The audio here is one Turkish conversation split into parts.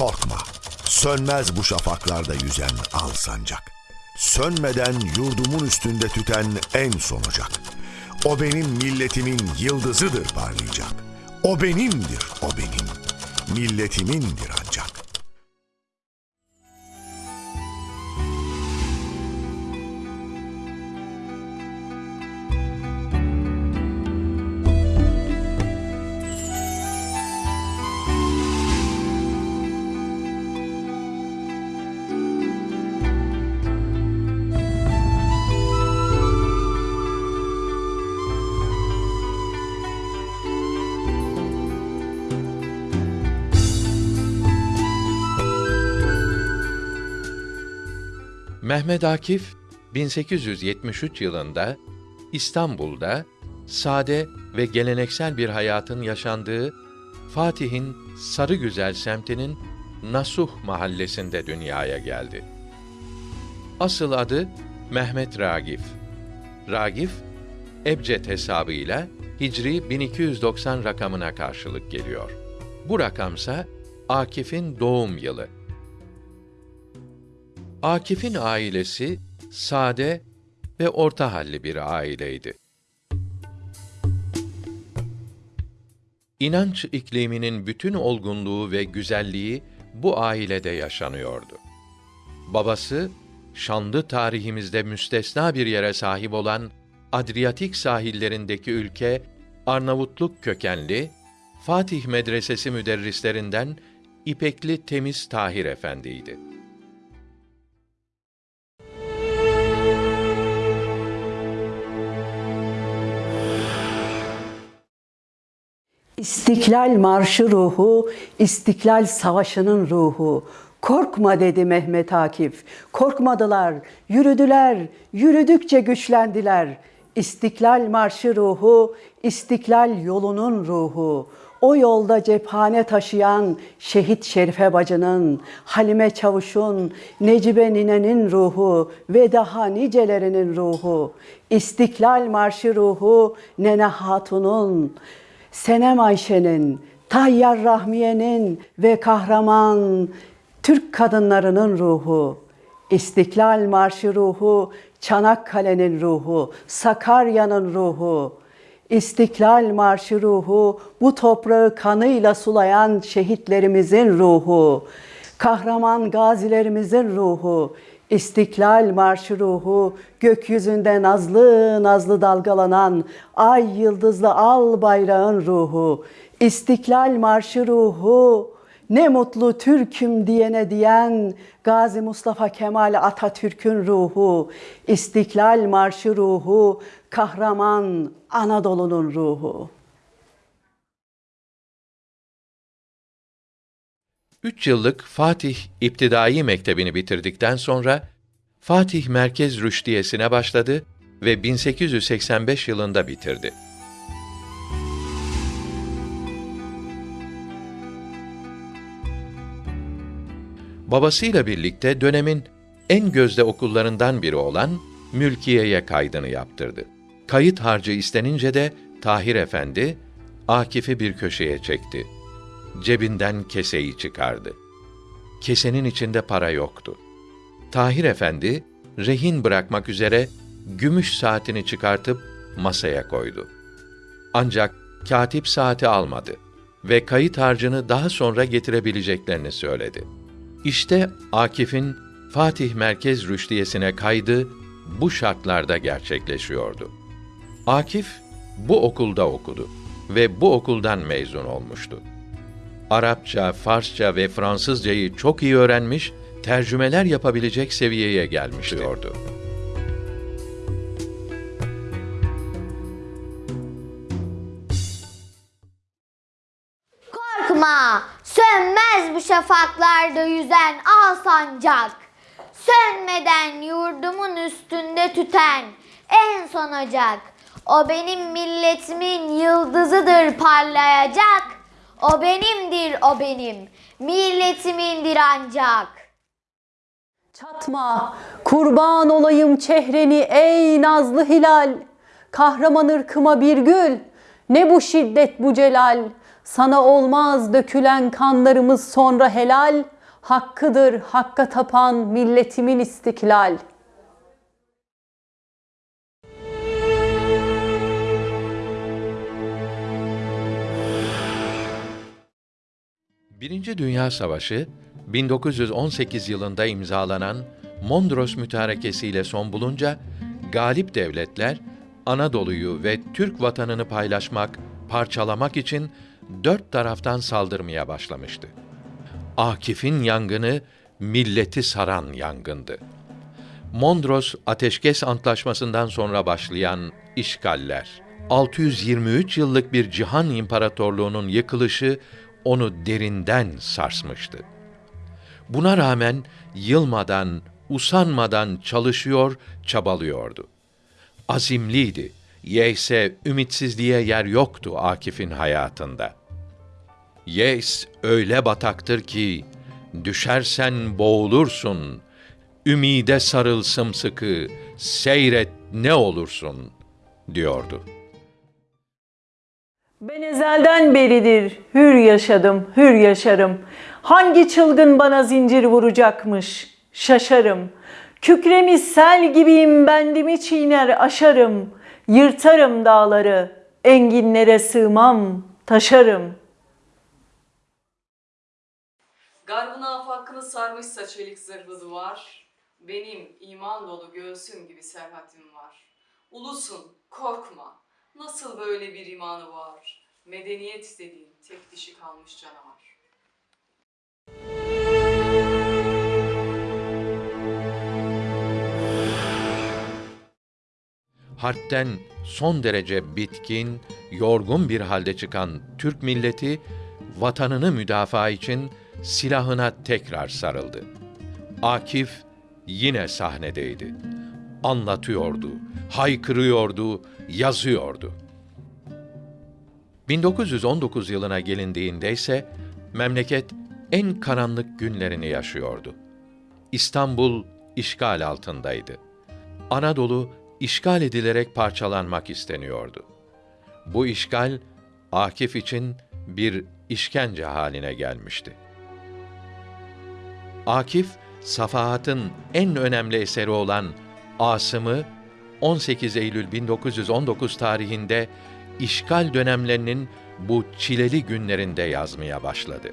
Korkma, sönmez bu şafaklarda yüzen al sancak. Sönmeden yurdumun üstünde tüten en son ocak. O benim milletimin yıldızıdır parlayacak. O benimdir, o benim. Milletimindir ancak. Mehmet Akif 1873 yılında İstanbul'da sade ve geleneksel bir hayatın yaşandığı Fatih'in Sarıgüzel semtinin Nasuh mahallesinde dünyaya geldi. Asıl adı Mehmet Ragif. Ragif, Ebced hesabıyla Hicri 1290 rakamına karşılık geliyor. Bu rakamsa Akif'in doğum yılı. Akif'in ailesi sade ve orta halli bir aileydi. İnanç ikliminin bütün olgunluğu ve güzelliği bu ailede yaşanıyordu. Babası, şanlı tarihimizde müstesna bir yere sahip olan Adriyatik sahillerindeki ülke Arnavutluk kökenli Fatih Medresesi müderrislerinden İpekli Temiz Tahir Efendi'ydi. İstiklal marşı ruhu, İstiklal Savaşı'nın ruhu. Korkma dedi Mehmet Akif. Korkmadılar, yürüdüler, yürüdükçe güçlendiler. İstiklal marşı ruhu, İstiklal yolunun ruhu. O yolda cephane taşıyan şehit Şerife bacının, Halime Çavuş'un, Necibe ninenin ruhu ve daha nicelerinin ruhu. İstiklal marşı ruhu Nene Hatun'un, Senem Ayşe'nin, Tayyar Rahmiye'nin ve kahraman Türk kadınlarının ruhu, İstiklal Marşı ruhu, Çanakkale'nin ruhu, Sakarya'nın ruhu, İstiklal Marşı ruhu, bu toprağı kanıyla sulayan şehitlerimizin ruhu, kahraman gazilerimizin ruhu, İstiklal Marşı ruhu, gökyüzünde nazlı nazlı dalgalanan ay yıldızlı al bayrağın ruhu, İstiklal Marşı ruhu, ne mutlu Türk'üm diyene diyen Gazi Mustafa Kemal Atatürk'ün ruhu, İstiklal Marşı ruhu, kahraman Anadolu'nun ruhu. Üç yıllık Fatih İptidai Mektebi'ni bitirdikten sonra Fatih Merkez Rüştiyesi'ne başladı ve 1885 yılında bitirdi. Babasıyla birlikte dönemin en gözde okullarından biri olan Mülkiye'ye kaydını yaptırdı. Kayıt harcı istenince de Tahir Efendi Akif'i bir köşeye çekti. Cebinden keseyi çıkardı. Kesenin içinde para yoktu. Tahir Efendi rehin bırakmak üzere gümüş saatini çıkartıp masaya koydu. Ancak katip saati almadı ve kayıt harcını daha sonra getirebileceklerini söyledi. İşte Akif'in Fatih Merkez Rüştiyesi'ne kaydı bu şartlarda gerçekleşiyordu. Akif bu okulda okudu ve bu okuldan mezun olmuştu. Arapça, Farsça ve Fransızcayı çok iyi öğrenmiş, tercümeler yapabilecek seviyeye gelmiş diyordu. Korkma, sönmez bu şafaklarda yüzen al sancak. Sönmeden yurdumun üstünde tüten en son ocak. O benim milletimin yıldızıdır parlayacak. O benimdir o benim, milletimindir ancak. Çatma, kurban olayım çehreni ey nazlı hilal. Kahraman ırkıma bir gül, ne bu şiddet bu celal. Sana olmaz dökülen kanlarımız sonra helal, hakkıdır hakka tapan milletimin istiklal. Birinci Dünya Savaşı 1918 yılında imzalanan Mondros Mütarekesi ile son bulunca galip devletler Anadolu'yu ve Türk vatanını paylaşmak, parçalamak için dört taraftan saldırmaya başlamıştı. Akif'in yangını milleti saran yangındı. Mondros Ateşkes Antlaşması'ndan sonra başlayan işgaller, 623 yıllık bir cihan imparatorluğunun yıkılışı onu derinden sarsmıştı. Buna rağmen yılmadan, usanmadan çalışıyor, çabalıyordu. Azimliydi. Yeyse ümitsizliğe yer yoktu Akif'in hayatında. Yeis öyle bataktır ki düşersen boğulursun. Ümide sarıl sımsıkı, seyret ne olursun diyordu. Ben ezelden beridir hür yaşadım, hür yaşarım. Hangi çılgın bana zincir vuracakmış? Şaşarım. Kükremiş sel gibiyim bendimi çiğner aşarım. Yırtarım dağları, enginlere sığmam, taşarım. Garbın afakını sarmışsa çelik zırhlı duvar, benim iman dolu göğsüm gibi serhatim var. Ulusun, korkma, nasıl böyle bir imanı var? Medeniyet dediğin tek dişi kalmış canavar. harpten son derece bitkin, yorgun bir halde çıkan Türk milleti vatanını müdafaa için silahına tekrar sarıldı. Akif yine sahnedeydi. Anlatıyordu, haykırıyordu, yazıyordu. 1919 yılına gelindiğinde ise memleket en karanlık günlerini yaşıyordu. İstanbul işgal altındaydı. Anadolu işgal edilerek parçalanmak isteniyordu. Bu işgal Akif için bir işkence haline gelmişti. Akif, Safahat'ın en önemli eseri olan Asım'ı 18 Eylül 1919 tarihinde işgal dönemlerinin bu çileli günlerinde yazmaya başladı.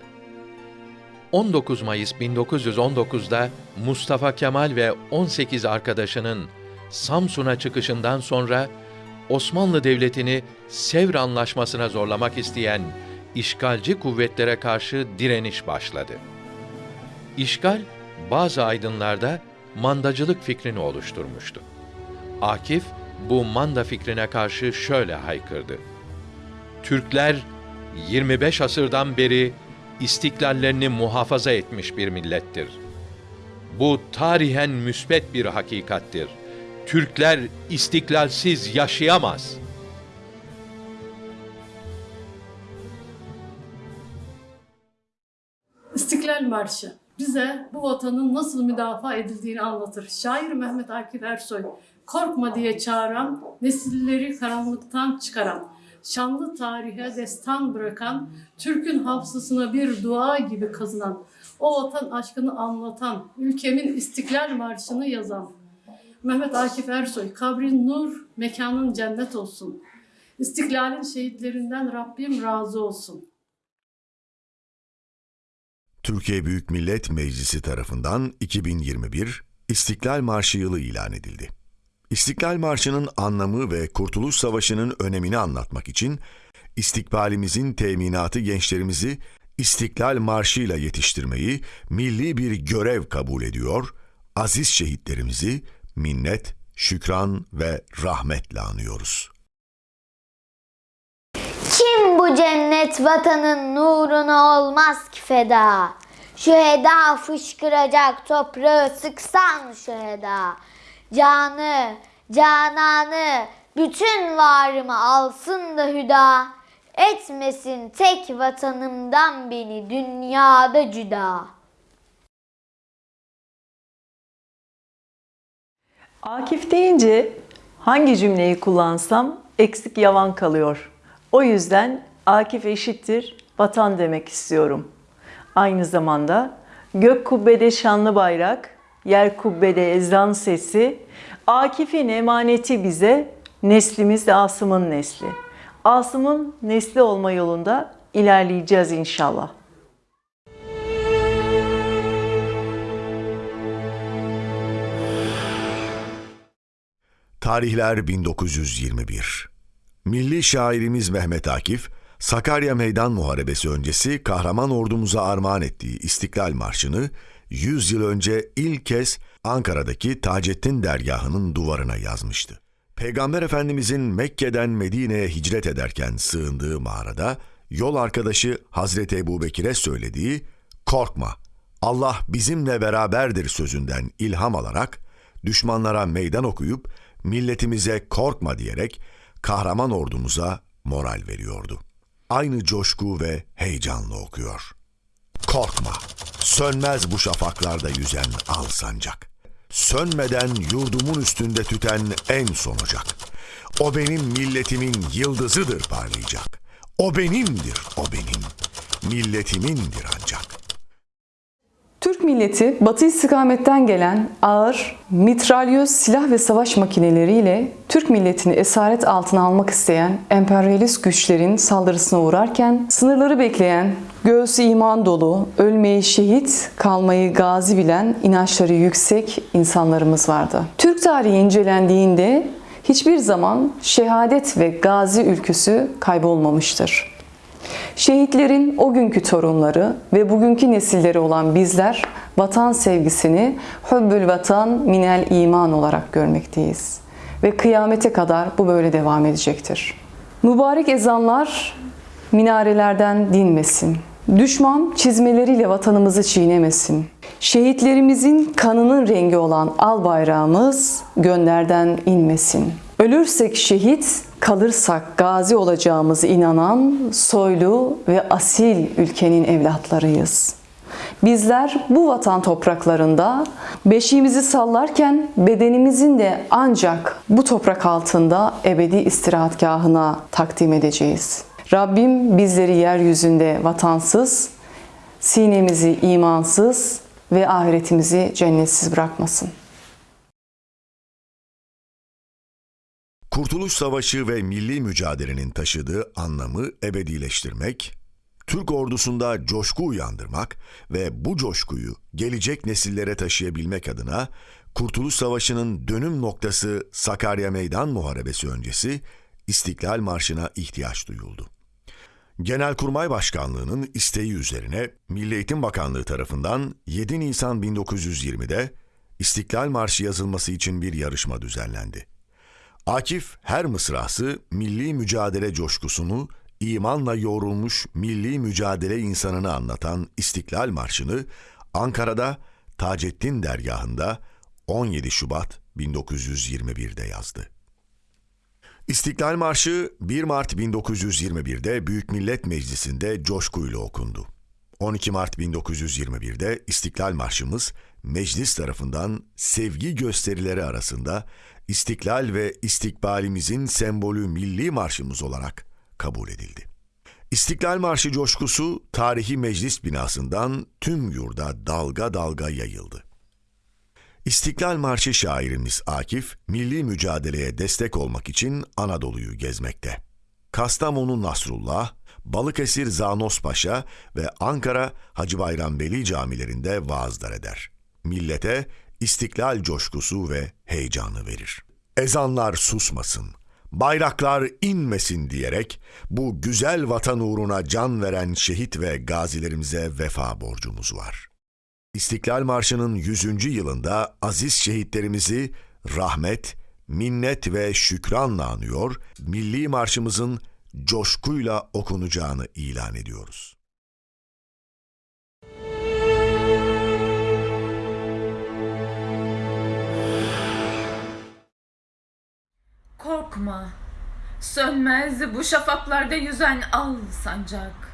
19 Mayıs 1919'da Mustafa Kemal ve 18 arkadaşının Samsun'a çıkışından sonra Osmanlı Devleti'ni Sevr Anlaşması'na zorlamak isteyen işgalci kuvvetlere karşı direniş başladı. İşgal bazı aydınlarda mandacılık fikrini oluşturmuştu. Akif bu manda fikrine karşı şöyle haykırdı. Türkler 25 asırdan beri istiklallerini muhafaza etmiş bir millettir. Bu tarihen müsbet bir hakikattir. Türkler istiklalsiz yaşayamaz. İstiklal Marşı bize bu vatanın nasıl müdafaa edildiğini anlatır. Şair Mehmet Akif Ersoy, korkma diye çağıran, nesilleri karanlıktan çıkaran, şanlı tarihe destan bırakan, Türk'ün hafızasına bir dua gibi kazınan, o vatan aşkını anlatan, ülkemin İstiklal Marşı'nı yazan, Mehmet Akif Ersoy, kabrin nur, mekanın cennet olsun. İstiklalin şehitlerinden Rabbim razı olsun. Türkiye Büyük Millet Meclisi tarafından 2021 İstiklal Marşı yılı ilan edildi. İstiklal Marşı'nın anlamı ve Kurtuluş Savaşı'nın önemini anlatmak için istikbalimizin teminatı gençlerimizi İstiklal Marşı'yla yetiştirmeyi milli bir görev kabul ediyor, aziz şehitlerimizi minnet, şükran ve rahmetle anıyoruz. Kim bu cennet vatanın nuruna olmaz ki feda? Şu heda fışkıracak toprağı sıksan şu heda. Canı, cananı, bütün varımı alsın da hüda. Etmesin tek vatanımdan beni dünyada cüda. Akif deyince hangi cümleyi kullansam eksik yavan kalıyor. O yüzden Akif eşittir vatan demek istiyorum. Aynı zamanda gök kubbede şanlı bayrak, yer kubbede ezan sesi, Akif'in emaneti bize, neslimiz de Asım'ın nesli. Asım'ın nesli olma yolunda ilerleyeceğiz inşallah. Tarihler 1921. Milli şairimiz Mehmet Akif, Sakarya Meydan Muharebesi öncesi kahraman ordumuza armağan ettiği İstiklal Marşı'nı 100 yıl önce ilk kez Ankara'daki Taceddin dergahının duvarına yazmıştı. Peygamber Efendimizin Mekke'den Medine'ye hicret ederken sığındığı mağarada yol arkadaşı Hazreti Ebubekir'e söylediği "Korkma, Allah bizimle beraberdir" sözünden ilham alarak düşmanlara meydan okuyup milletimize korkma diyerek kahraman ordumuza moral veriyordu. Aynı coşku ve heyecanla okuyor. Korkma, sönmez bu şafaklarda yüzen al sancak. Sönmeden yurdumun üstünde tüten en son ocak. O benim milletimin yıldızıdır parlayacak. O benimdir, o benim. Milletimindir ancak.'' Türk milleti batı istikametten gelen ağır, mitralyöz silah ve savaş makineleriyle Türk milletini esaret altına almak isteyen emperyalist güçlerin saldırısına uğrarken sınırları bekleyen, göğsü iman dolu, ölmeyi şehit, kalmayı gazi bilen inançları yüksek insanlarımız vardı. Türk tarihi incelendiğinde hiçbir zaman şehadet ve gazi ülküsü kaybolmamıştır. Şehitlerin o günkü torunları ve bugünkü nesilleri olan bizler vatan sevgisini hübbül vatan minel iman olarak görmekteyiz. Ve kıyamete kadar bu böyle devam edecektir. Mübarek ezanlar minarelerden dinmesin. Düşman çizmeleriyle vatanımızı çiğnemesin. Şehitlerimizin kanının rengi olan al bayrağımız gönderden inmesin. Ölürsek şehit, kalırsak gazi olacağımızı inanan soylu ve asil ülkenin evlatlarıyız. Bizler bu vatan topraklarında beşiğimizi sallarken bedenimizin de ancak bu toprak altında ebedi istirahatgahına takdim edeceğiz. Rabbim bizleri yeryüzünde vatansız, sinemizi imansız ve ahiretimizi cennetsiz bırakmasın. Kurtuluş Savaşı ve milli mücadelenin taşıdığı anlamı ebedileştirmek, Türk ordusunda coşku uyandırmak ve bu coşkuyu gelecek nesillere taşıyabilmek adına Kurtuluş Savaşı'nın dönüm noktası Sakarya Meydan Muharebesi öncesi İstiklal Marşı'na ihtiyaç duyuldu. Genelkurmay Başkanlığı'nın isteği üzerine Milli Eğitim Bakanlığı tarafından 7 Nisan 1920'de İstiklal Marşı yazılması için bir yarışma düzenlendi. Akif her mısrası milli mücadele coşkusunu imanla yoğrulmuş milli mücadele insanını anlatan İstiklal Marşı'nı Ankara'da Taceddin dergahında 17 Şubat 1921'de yazdı. İstiklal Marşı 1 Mart 1921'de Büyük Millet Meclisi'nde coşkuyla okundu. 12 Mart 1921'de İstiklal Marşımız meclis tarafından sevgi gösterileri arasında İstiklal ve istikbalimizin sembolü milli marşımız olarak kabul edildi. İstiklal Marşı coşkusu tarihi meclis binasından tüm yurda dalga dalga yayıldı. İstiklal Marşı şairimiz Akif, milli mücadeleye destek olmak için Anadolu'yu gezmekte. Kastamonu Nasrullah, Balıkesir Zanos Paşa ve Ankara Hacı Bayram Veli camilerinde vaazlar eder. Millete istiklal coşkusu ve heyecanı verir. Ezanlar susmasın, bayraklar inmesin diyerek bu güzel vatan uğruna can veren şehit ve gazilerimize vefa borcumuz var. İstiklal Marşı'nın 100. yılında aziz şehitlerimizi rahmet, minnet ve şükranla anıyor, milli marşımızın coşkuyla okunacağını ilan ediyoruz. Korkma, sönmez bu şafaklarda yüzen al sancak.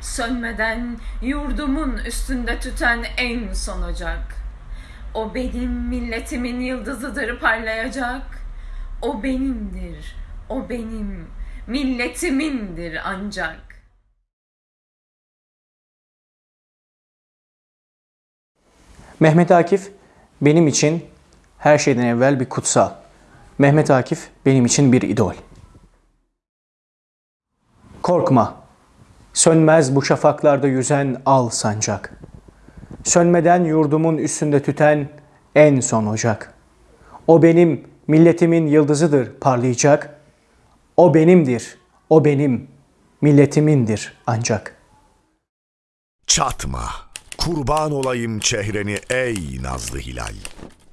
Sönmeden yurdumun üstünde tüten en son ocak. O benim milletimin yıldızıdır parlayacak. O benimdir, o benim, milletimindir ancak. Mehmet Akif benim için her şeyden evvel bir kutsal. Mehmet Akif benim için bir idol. Korkma, Sönmez bu şafaklarda yüzen al sancak. Sönmeden yurdumun üstünde tüten en son ocak. O benim milletimin yıldızıdır parlayacak. O benimdir, o benim milletimindir ancak.'' Çatma, kurban olayım çehreni ey nazlı hilal.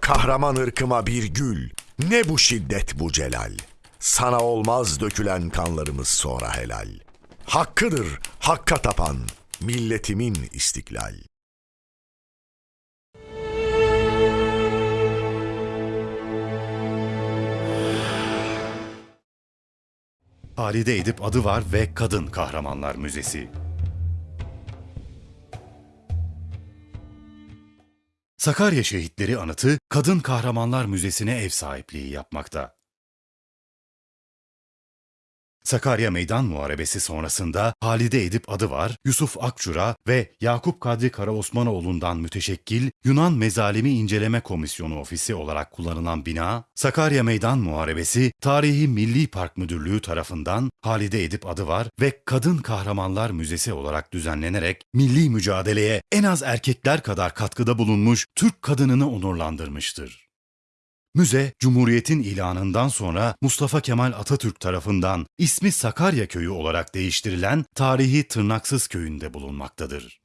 Kahraman ırkıma bir gül, ne bu şiddet bu celal. Sana olmaz dökülen kanlarımız sonra helal. Hakkıdır hakka tapan milletimin istiklal. Halide Edip adı var ve Kadın Kahramanlar Müzesi. Sakarya Şehitleri Anıtı Kadın Kahramanlar Müzesi'ne ev sahipliği yapmakta. Sakarya Meydan Muharebesi sonrasında Halide Edip adı var, Yusuf Akçura ve Yakup Kadri Karaosmanoğlu'ndan müteşekkil Yunan Mezalimi İnceleme Komisyonu Ofisi olarak kullanılan bina, Sakarya Meydan Muharebesi Tarihi Milli Park Müdürlüğü tarafından Halide Edip adı var ve Kadın Kahramanlar Müzesi olarak düzenlenerek milli mücadeleye en az erkekler kadar katkıda bulunmuş Türk kadınını onurlandırmıştır. Müze, Cumhuriyet'in ilanından sonra Mustafa Kemal Atatürk tarafından ismi Sakarya Köyü olarak değiştirilen tarihi Tırnaksız Köyü'nde bulunmaktadır.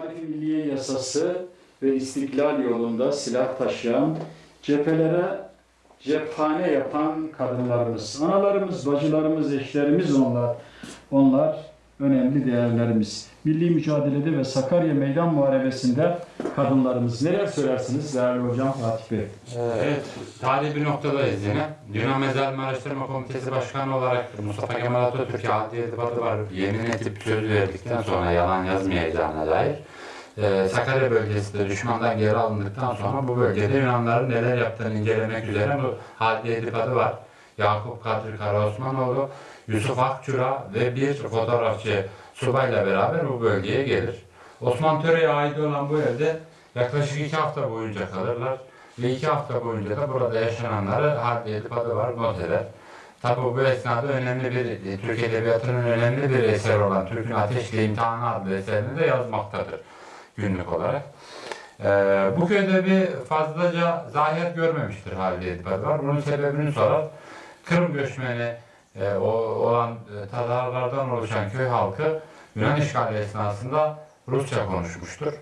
Tekalifi Milliye Yasası ve istiklal yolunda silah taşıyan, cephelere cephane yapan kadınlarımız, analarımız, bacılarımız, eşlerimiz onlar. Onlar önemli değerlerimiz. Milli mücadelede ve Sakarya Meydan Muharebesi'nde kadınlarımız. Neler söylersiniz değerli hocam Fatih Bey? Evet, tarihi bir noktadayız yine. Yunan Mezarlama Araştırma Komitesi Başkanı olarak Mustafa Kemal Atatürk'e adli irtibatı var. Yemin edip söz verdikten sonra yalan yazmayacağına dair. Ee, Sakarya bölgesinde düşmandan geri alındıktan sonra bu bölgede Yunanların neler yaptığını incelemek üzere bu adli irtibatı var. Yakup Kadri Karaosmanoğlu, Yusuf Akçura ve bir fotoğrafçı subayla beraber bu bölgeye gelir. Osman Töre'ye ait olan bu evde yaklaşık iki hafta boyunca kalırlar. Ve iki hafta boyunca da burada yaşananları haddi edip var not eder. Tabi bu esnada önemli bir, e, Türk Edebiyatı'nın önemli bir eseri olan Türk'ün Ateşle İmtihanı adlı eserini de yazmaktadır günlük olarak. Ee, bu köyde bir fazlaca zahir görmemiştir Halide Edip adı var. Bunun sebebini sorar. Kırım göçmeni e, o, olan e, Tatarlardan oluşan köy halkı Yunan işgali esnasında Rusça konuşmuştur.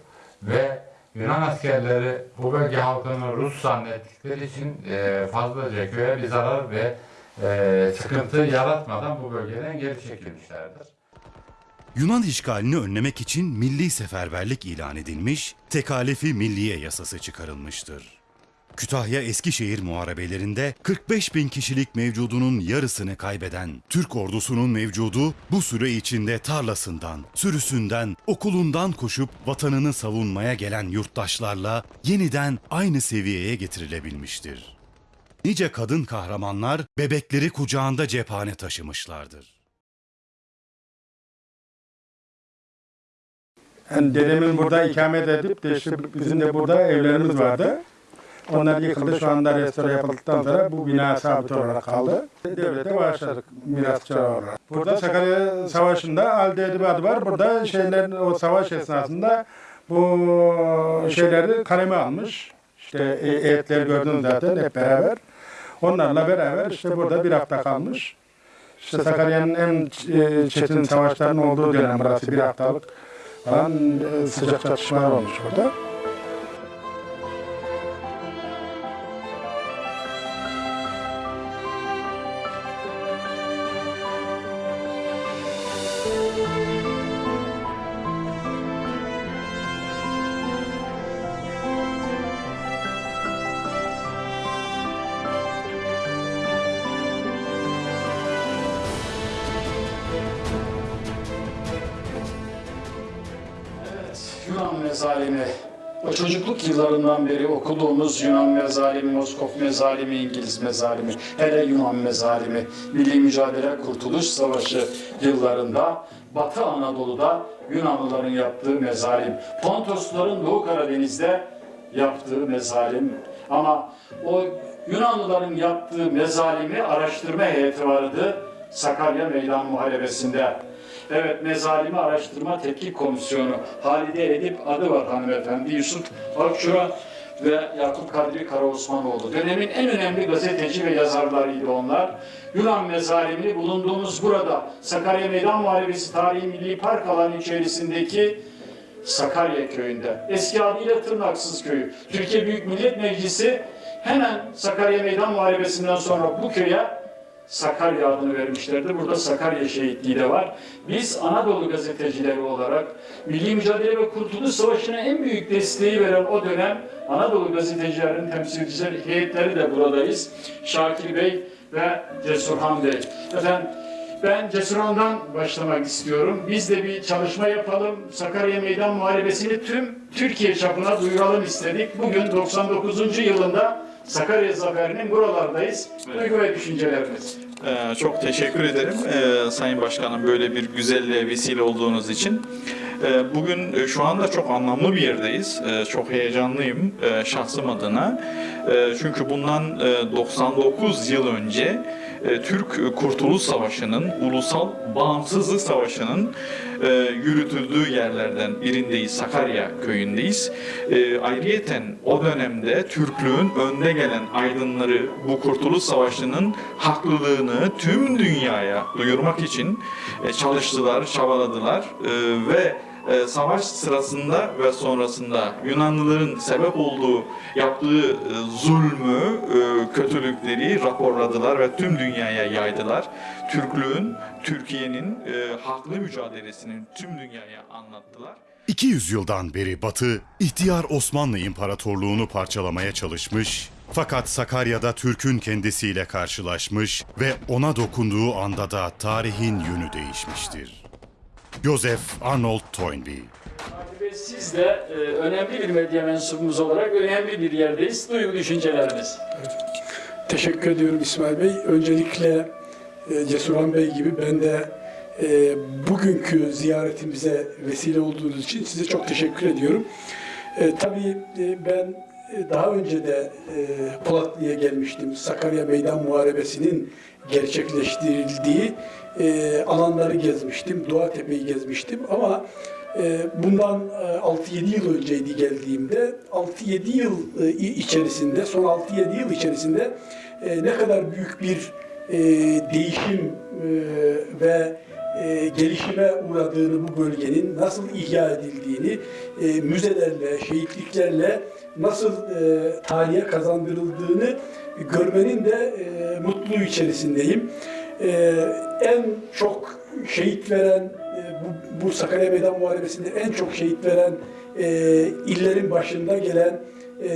Ve Yunan askerleri bu bölge halkını Rus zannettikleri için e, fazlaca köye bir zarar ve e, sıkıntı yaratmadan bu bölgeden geri çekilmişlerdir. Yunan işgalini önlemek için milli seferberlik ilan edilmiş, tekalifi milliye yasası çıkarılmıştır. Kütahya Eskişehir muharebelerinde 45 bin kişilik mevcudunun yarısını kaybeden Türk ordusunun mevcudu bu süre içinde tarlasından, sürüsünden, okulundan koşup vatanını savunmaya gelen yurttaşlarla yeniden aynı seviyeye getirilebilmiştir. Nice kadın kahramanlar bebekleri kucağında cephane taşımışlardır. Yani dedemin burada ikamet edip de işte bizim de burada evlerimiz vardı. Onlar yıkıldı. Şu anda restore yapıldıktan sonra bu bina sabit olarak kaldı. Devlete bağışladık mirasçı olarak. Burada Sakarya Savaşı'nda Alde Edip adı var. Burada şeyler o savaş esnasında bu şeyleri kaleme almış. İşte e- heyetleri gördünüz zaten hep beraber. Onlarla beraber işte burada bir hafta kalmış. İşte Sakarya'nın en e, çetin savaşların olduğu dönem burası bir haftalık falan e, sıcak çatışmalar olmuş burada. Beri okuduğumuz Yunan mezalimi, Moskov mezalimi, İngiliz mezalimi, hele Yunan mezalimi, Milli Mücadele Kurtuluş Savaşı yıllarında Batı Anadolu'da Yunanlıların yaptığı mezalim, Pontosluların Doğu Karadeniz'de yaptığı mezalim. Ama o Yunanlıların yaptığı mezalimi araştırma heyeti vardı Sakarya Meydan Muharebesi'nde. Evet, Mezalimi Araştırma Tetkik Komisyonu. Halide Edip adı var hanımefendi. Yusuf Akçura ve Yakup Kadri Karaosmanoğlu. Dönemin en önemli gazeteci ve yazarlarıydı onlar. Yunan mezalimini bulunduğumuz burada Sakarya Meydan Muharebesi Tarihi Milli Park alanı içerisindeki Sakarya köyünde. Eski adıyla Tırnaksız köyü. Türkiye Büyük Millet Meclisi hemen Sakarya Meydan Muharebesi'nden sonra bu köye Sakarya adını vermişlerdi. Burada Sakarya şehitliği de var. Biz Anadolu gazetecileri olarak Milli Mücadele ve Kurtuluş Savaşı'na en büyük desteği veren o dönem Anadolu gazetecilerin temsilcileri, heyetleri de buradayız. Şakir Bey ve Cesurhan Bey. Efendim ben Cesurhan'dan başlamak istiyorum. Biz de bir çalışma yapalım. Sakarya Meydan Muharebesi'ni tüm Türkiye çapına duyuralım istedik. Bugün 99. yılında Sakarya Zaferi'nin buralardayız. Duygu ve düşünceleriniz. Ee, çok teşekkür ederim ee, Sayın Başkanım böyle bir güzelliğe vesile olduğunuz için. Ee, bugün e, şu anda çok anlamlı bir yerdeyiz. Ee, çok heyecanlıyım e, şahsım adına. E, çünkü bundan e, 99 yıl önce Türk Kurtuluş Savaşı'nın, Ulusal Bağımsızlık Savaşı'nın e, yürütüldüğü yerlerden birindeyiz. Sakarya köyündeyiz. E, ayrıyeten o dönemde Türklüğün önde gelen aydınları bu Kurtuluş Savaşı'nın haklılığını tüm dünyaya duyurmak için e, çalıştılar, çabaladılar e, ve e, savaş sırasında ve sonrasında Yunanlıların sebep olduğu yaptığı e, zulmü, e, kötülükleri raporladılar ve tüm dünyaya yaydılar. Türklüğün, Türkiye'nin e, haklı mücadelesini tüm dünyaya anlattılar. 200 yıldan beri Batı, ihtiyar Osmanlı İmparatorluğunu parçalamaya çalışmış, fakat Sakarya'da Türk'ün kendisiyle karşılaşmış ve ona dokunduğu anda da tarihin yönü değişmiştir. Joseph Arnold Toynbee siz de e, önemli bir medya mensubumuz olarak önemli bir yerdeyiz. Duygu düşünceleriniz. Teşekkür ediyorum İsmail Bey. Öncelikle e, Cesurhan Bey gibi ben de e, bugünkü ziyaretimize vesile olduğunuz için size çok teşekkür ediyorum. E, tabii e, ben e, daha önce de e, Polatlı'ya gelmiştim. Sakarya Meydan Muharebesi'nin gerçekleştirildiği e, alanları gezmiştim. Doğatepe'yi gezmiştim ama e, bundan e, 6-7 yıl önceydi geldiğimde 6-7 yıl e, içerisinde son 6-7 yıl içerisinde e, ne kadar büyük bir e, değişim e, ve e, gelişime uğradığını bu bölgenin nasıl ihya edildiğini e, müzelerle, şehitliklerle nasıl e, tarihe kazandırıldığını görmenin de e, mutluluğu içerisindeyim. E, en çok şehit veren, e, bu, bu Sakarya Meydan Muharebesi'nde en çok şehit veren e, illerin başında gelen e,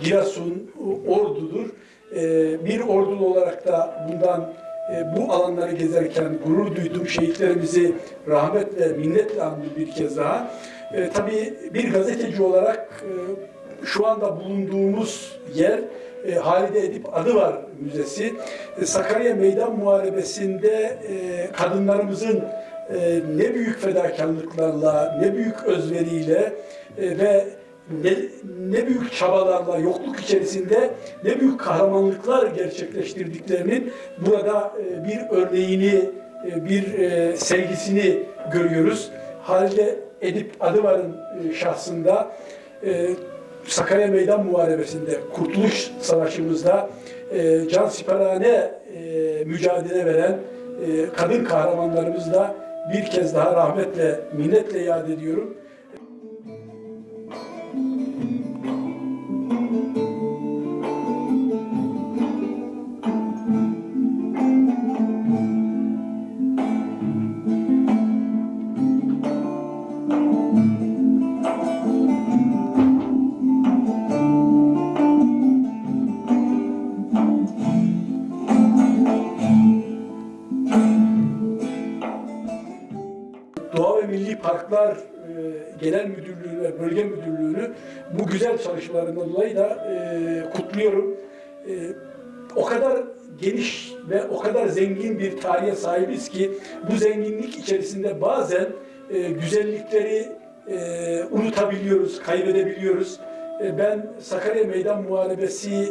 Giresun, Ordu'dur. E, bir ordulu olarak da bundan e, bu alanları gezerken gurur duydum. Şehitlerimizi rahmetle, minnetle andım bir kez daha. E, tabii bir gazeteci olarak e, şu anda bulunduğumuz yer e, Halide Edip Adı var Müzesi. E, Sakarya Meydan Muharebesi'nde e, kadınlarımızın e, ne büyük fedakarlıklarla, ne büyük özveriyle ve ne, ne büyük çabalarla, yokluk içerisinde ne büyük kahramanlıklar gerçekleştirdiklerinin burada bir örneğini, bir sevgisini görüyoruz. Halide Edip Adıvar'ın şahsında Sakarya Meydan Muharebesi'nde, Kurtuluş Savaşı'mızda e, can siperhane e, mücadele veren e, kadın kahramanlarımızı da bir kez daha rahmetle, minnetle yad ediyorum. Parklar Genel Müdürlüğü ve Bölge Müdürlüğü'nü bu güzel çalışmalarından dolayı da e, kutluyorum. E, o kadar geniş ve o kadar zengin bir tarihe sahibiz ki bu zenginlik içerisinde bazen e, güzellikleri e, unutabiliyoruz, kaybedebiliyoruz. E, ben Sakarya Meydan Muharebesi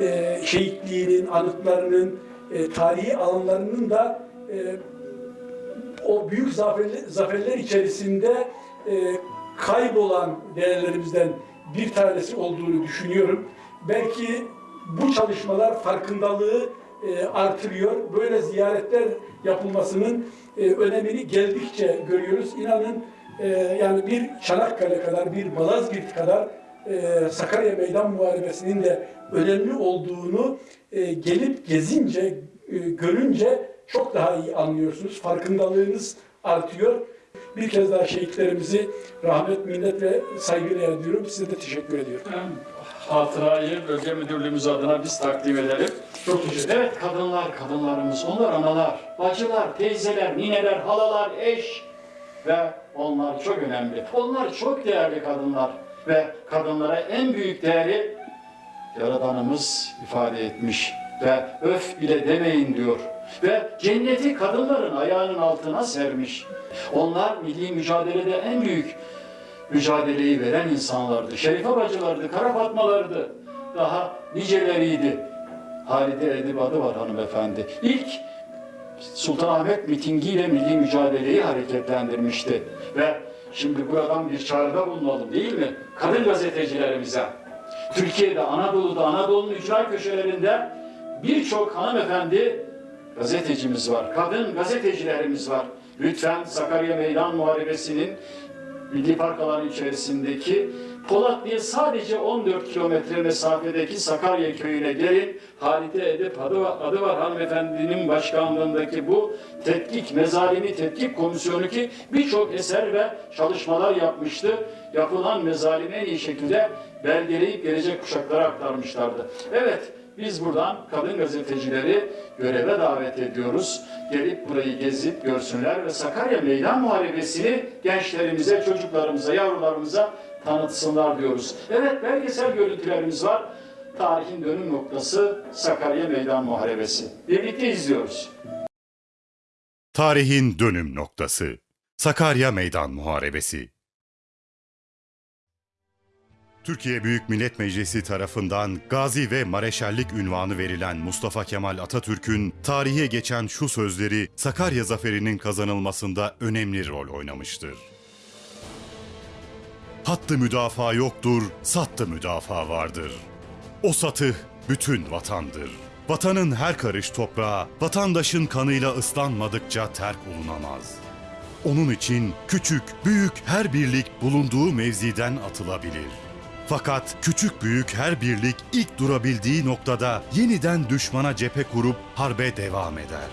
e, şehitliğinin, anıtlarının, e, tarihi alanlarının da e, o büyük zaferler, zaferler içerisinde e, kaybolan değerlerimizden bir tanesi olduğunu düşünüyorum. Belki bu çalışmalar farkındalığı e, artırıyor. Böyle ziyaretler yapılmasının e, önemini geldikçe görüyoruz. İnanın e, yani bir Çanakkale kadar, bir Malazgirt kadar e, Sakarya Meydan Muharebesi'nin de önemli olduğunu e, gelip gezince, e, görünce çok daha iyi anlıyorsunuz. Farkındalığınız artıyor. Bir kez daha şehitlerimizi rahmet, minnet ve saygıyla ediyorum. Size de teşekkür ediyorum. Hatırayı bölge müdürlüğümüz adına biz takdim edelim. Çok teşekkür Evet kadınlar, kadınlarımız, onlar analar, bacılar, teyzeler, nineler, halalar, eş ve onlar çok önemli. Onlar çok değerli kadınlar ve kadınlara en büyük değeri Yaradanımız ifade etmiş ve öf bile demeyin diyor. Ve cenneti kadınların ayağının altına sermiş. Onlar milli mücadelede en büyük mücadeleyi veren insanlardı. Şerife bacılardı, Kara Fatmalardı. Daha niceleriydi. Halide Edip adı var hanımefendi. İlk Sultanahmet mitingiyle milli mücadeleyi hareketlendirmişti. Ve şimdi buradan bir çağrıda bulunalım değil mi? Kadın gazetecilerimize. Türkiye'de, Anadolu'da, Anadolu'nun ücra köşelerinde birçok hanımefendi gazetecimiz var. Kadın gazetecilerimiz var. Lütfen Sakarya Meydan Muharebesi'nin Milli Park alanı içerisindeki Polatlı'ya sadece 14 kilometre mesafedeki Sakarya köyüne gelin. Halide Edip adı var, adı var hanımefendinin başkanlığındaki bu tetkik, mezalimi tetkik komisyonu ki birçok eser ve çalışmalar yapmıştı. Yapılan mezalimi en iyi şekilde belgeleyip gelecek kuşaklara aktarmışlardı. Evet, biz buradan kadın gazetecileri göreve davet ediyoruz. Gelip burayı gezip görsünler ve Sakarya Meydan Muharebesi'ni gençlerimize, çocuklarımıza, yavrularımıza tanıtsınlar diyoruz. Evet belgesel görüntülerimiz var. Tarihin dönüm noktası Sakarya Meydan Muharebesi. Birlikte izliyoruz. Tarihin dönüm noktası. Sakarya Meydan Muharebesi. Türkiye Büyük Millet Meclisi tarafından Gazi ve Mareşallik ünvanı verilen Mustafa Kemal Atatürk'ün tarihe geçen şu sözleri Sakarya zaferinin kazanılmasında önemli rol oynamıştır. Hattı müdafaa yoktur, sattı müdafaa vardır. O satı bütün vatandır. Vatanın her karış toprağı, vatandaşın kanıyla ıslanmadıkça terk olunamaz. Onun için küçük, büyük her birlik bulunduğu mevziden atılabilir. Fakat küçük büyük her birlik ilk durabildiği noktada yeniden düşmana cephe kurup harbe devam eder.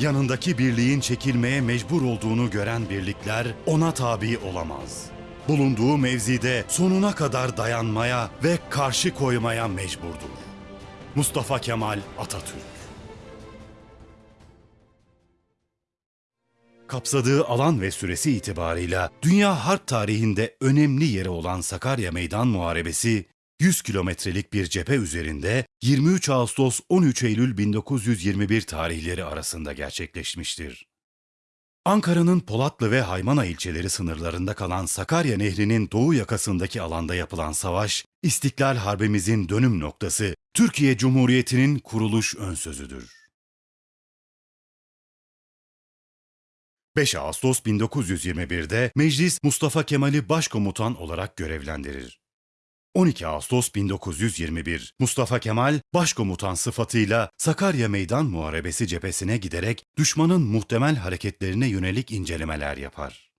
Yanındaki birliğin çekilmeye mecbur olduğunu gören birlikler ona tabi olamaz. Bulunduğu mevzide sonuna kadar dayanmaya ve karşı koymaya mecburdur. Mustafa Kemal Atatürk Kapsadığı alan ve süresi itibarıyla dünya harp tarihinde önemli yeri olan Sakarya Meydan Muharebesi, 100 kilometrelik bir cephe üzerinde 23 Ağustos 13 Eylül 1921 tarihleri arasında gerçekleşmiştir. Ankara'nın Polatlı ve Haymana ilçeleri sınırlarında kalan Sakarya Nehri'nin doğu yakasındaki alanda yapılan savaş, İstiklal Harbimizin dönüm noktası, Türkiye Cumhuriyeti'nin kuruluş önsözüdür. 5 Ağustos 1921'de meclis Mustafa Kemal'i başkomutan olarak görevlendirir. 12 Ağustos 1921 Mustafa Kemal başkomutan sıfatıyla Sakarya Meydan Muharebesi cephesine giderek düşmanın muhtemel hareketlerine yönelik incelemeler yapar.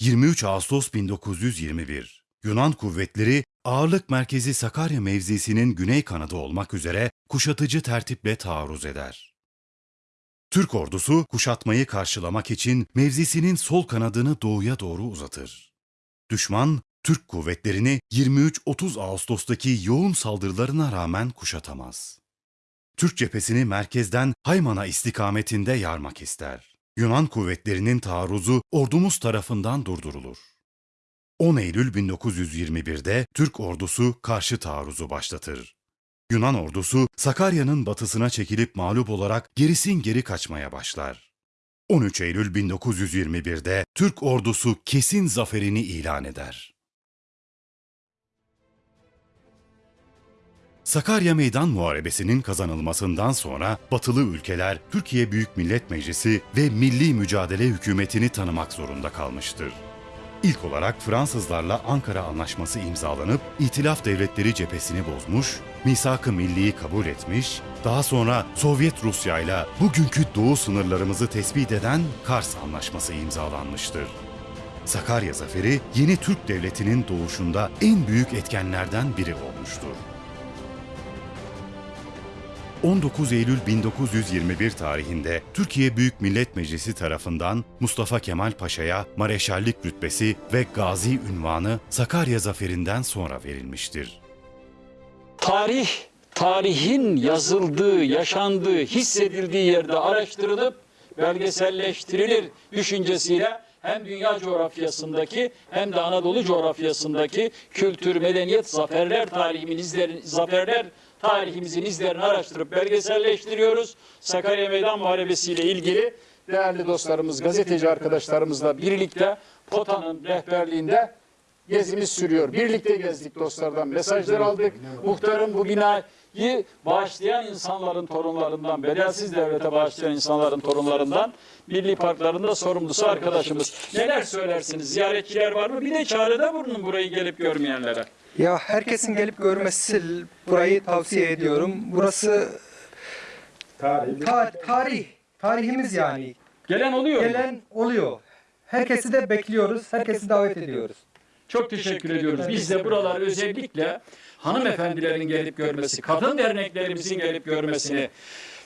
23 Ağustos 1921 Yunan kuvvetleri ağırlık merkezi Sakarya mevzisinin güney kanadı olmak üzere kuşatıcı tertiple taarruz eder. Türk ordusu kuşatmayı karşılamak için mevzisinin sol kanadını doğuya doğru uzatır. Düşman, Türk kuvvetlerini 23-30 Ağustos'taki yoğun saldırılarına rağmen kuşatamaz. Türk cephesini merkezden Haymana istikametinde yarmak ister. Yunan kuvvetlerinin taarruzu ordumuz tarafından durdurulur. 10 Eylül 1921'de Türk ordusu karşı taarruzu başlatır. Yunan ordusu Sakarya'nın batısına çekilip mağlup olarak gerisin geri kaçmaya başlar. 13 Eylül 1921'de Türk ordusu kesin zaferini ilan eder. Sakarya Meydan Muharebesi'nin kazanılmasından sonra batılı ülkeler Türkiye Büyük Millet Meclisi ve Milli Mücadele Hükümeti'ni tanımak zorunda kalmıştır. İlk olarak Fransızlarla Ankara Anlaşması imzalanıp İtilaf Devletleri cephesini bozmuş, misak-ı milliyi kabul etmiş, daha sonra Sovyet Rusya ile bugünkü doğu sınırlarımızı tespit eden Kars Anlaşması imzalanmıştır. Sakarya Zaferi yeni Türk Devleti'nin doğuşunda en büyük etkenlerden biri olmuştur. 19 Eylül 1921 tarihinde Türkiye Büyük Millet Meclisi tarafından Mustafa Kemal Paşa'ya mareşallik rütbesi ve gazi ünvanı Sakarya Zaferi'nden sonra verilmiştir. Tarih, tarihin yazıldığı, yaşandığı, hissedildiği yerde araştırılıp belgeselleştirilir düşüncesiyle hem dünya coğrafyasındaki hem de Anadolu coğrafyasındaki kültür, medeniyet, zaferler tarihimin izlerini, zaferler tarihimizin izlerini araştırıp belgeselleştiriyoruz. Sakarya Meydan Muharebesi ile ilgili değerli dostlarımız, gazeteci arkadaşlarımızla birlikte POTA'nın rehberliğinde gezimiz sürüyor. Birlikte gezdik dostlardan mesajlar aldık. Muhtarım bu binayı bağışlayan insanların torunlarından, bedelsiz devlete bağışlayan insanların torunlarından milli parklarında sorumlusu arkadaşımız. Neler söylersiniz? Ziyaretçiler var mı? Bir de çağrıda bulunun burayı gelip görmeyenlere. Ya herkesin gelip görmesi burayı tavsiye ediyorum. Burası ta- tarih, tarihimiz yani. Gelen oluyor mu? Gelen oluyor. Herkesi de bekliyoruz, herkesi davet ediyoruz. Çok teşekkür ediyoruz. Biz de buralar özellikle hanımefendilerin gelip görmesi, kadın derneklerimizin gelip görmesini,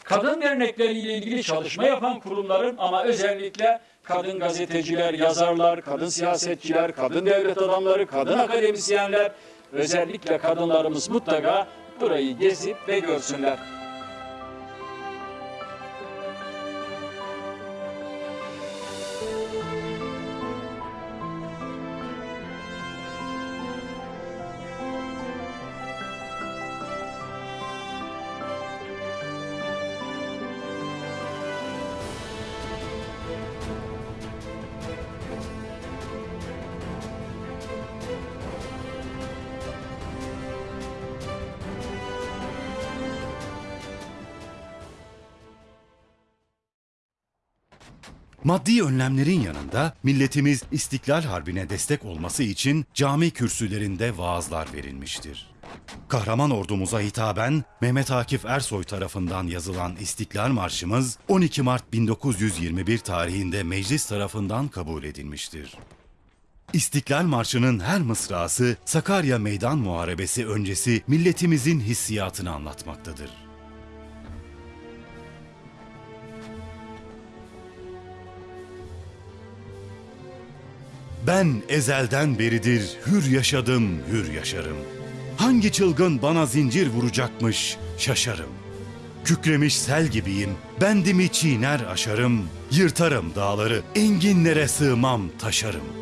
kadın dernekleriyle ilgili çalışma yapan kurumların ama özellikle kadın gazeteciler, yazarlar, kadın siyasetçiler, kadın devlet adamları, kadın akademisyenler, özellikle kadınlarımız mutlaka burayı gezip ve görsünler. Maddi önlemlerin yanında milletimiz İstiklal Harbi'ne destek olması için cami kürsülerinde vaazlar verilmiştir. Kahraman ordumuza hitaben Mehmet Akif Ersoy tarafından yazılan İstiklal Marşımız 12 Mart 1921 tarihinde meclis tarafından kabul edilmiştir. İstiklal Marşı'nın her mısrası Sakarya Meydan Muharebesi öncesi milletimizin hissiyatını anlatmaktadır. Ben ezelden beridir hür yaşadım, hür yaşarım. Hangi çılgın bana zincir vuracakmış şaşarım. Kükremiş sel gibiyim, bendimi çiğner aşarım. Yırtarım dağları, enginlere sığmam taşarım.